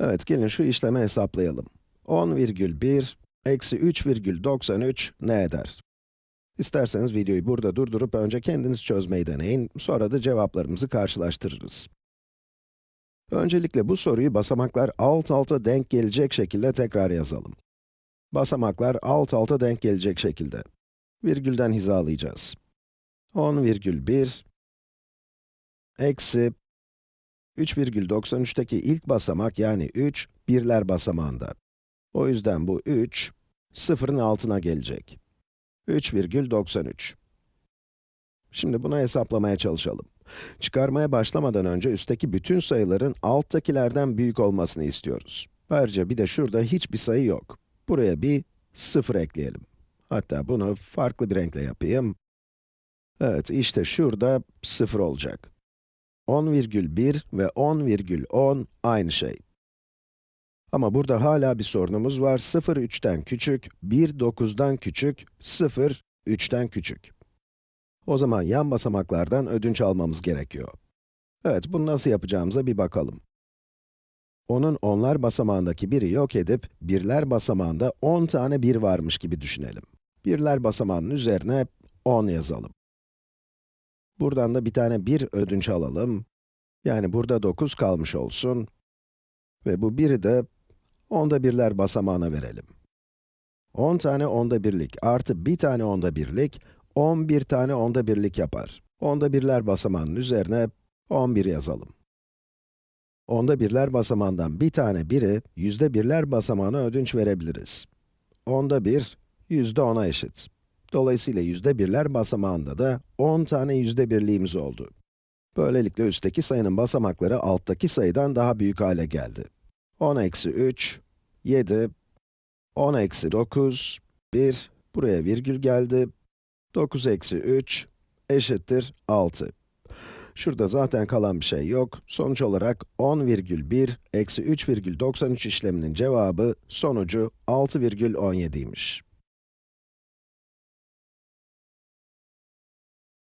Evet, gelin şu işlemi hesaplayalım. 10,1 eksi 3,93 ne eder? İsterseniz videoyu burada durdurup önce kendiniz çözmeyi deneyin, sonra da cevaplarımızı karşılaştırırız. Öncelikle bu soruyu basamaklar alt alta denk gelecek şekilde tekrar yazalım. Basamaklar alt alta denk gelecek şekilde. Virgülden hizalayacağız. 10,1 eksi 3,93'teki ilk basamak yani 3, birler basamağında. O yüzden bu 3, sıfırın altına gelecek. 3,93. Şimdi bunu hesaplamaya çalışalım. Çıkarmaya başlamadan önce üstteki bütün sayıların alttakilerden büyük olmasını istiyoruz. Ayrıca bir de şurada hiçbir sayı yok. Buraya bir 0 ekleyelim. Hatta bunu farklı bir renkle yapayım. Evet, işte şurada 0 olacak. 10,1 ve 10,10 aynı şey. Ama burada hala bir sorunumuz var. 0, 3'ten küçük, 1, 9'dan küçük, 0, 3'ten küçük. O zaman yan basamaklardan ödünç almamız gerekiyor. Evet, bunu nasıl yapacağımıza bir bakalım. Onun onlar basamağındaki biri yok edip, birler basamağında 10 tane 1 varmış gibi düşünelim. Birler basamağının üzerine 10 yazalım. Buradan da bir tane 1 ödünç alalım. Yani burada 9 kalmış olsun. Ve bu 1'i de onda birler basamağına verelim. 10 tane onda birlik artı bir tane onda birlik, 11 tane onda birlik yapar. Onda birler basamağının üzerine 11 yazalım. Onda birler basamağından bir tane biri, yüzde birler basamağına ödünç verebiliriz. Onda bir, yüzde 10'a eşit. Dolayısıyla yüzde birler basamağında da 10 tane yüzde birliğimiz oldu. Böylelikle üstteki sayının basamakları alttaki sayıdan daha büyük hale geldi. 10 eksi 3, 7, 10 eksi 9, 1, buraya virgül geldi, 9 eksi 3 eşittir 6. Şurada zaten kalan bir şey yok. Sonuç olarak 10,1 eksi 3,93 işleminin cevabı sonucu 6,17'ymiş.